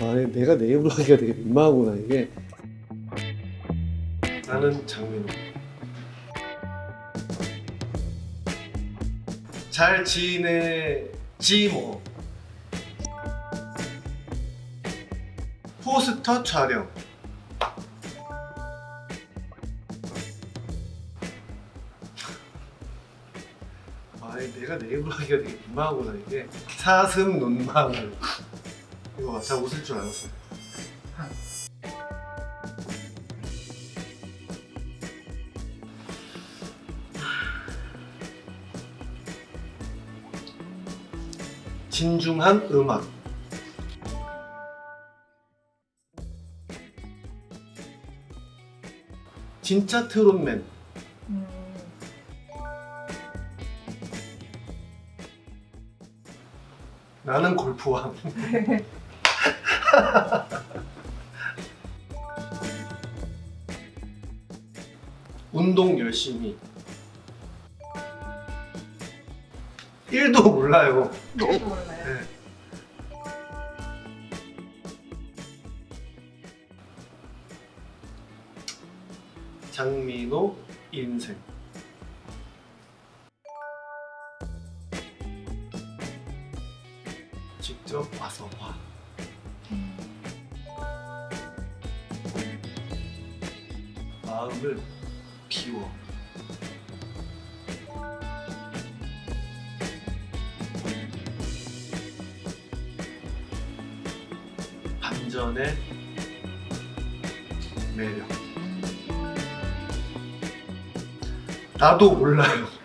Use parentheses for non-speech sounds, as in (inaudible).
아 내가 내 입으로 하기가 되게 민망하구나 이게. 나는 장민호. 잘 지내지 뭐. 포스터 촬영. 아 내가 내 입으로 하기가 되게 민망하구나 이게. 사슴 눈망울 이거 봐, 잘 웃을 줄 알았어 진중한 음악. 진짜 트롯맨. 음, 나는 골프왕 (laughs) (laughs) 운동 열심히 1도 몰라요 저도 몰라요. 네. 장민호 인생 직접 와서 봐 음, 마음을 비워. 반전의 매력. 나도 몰라요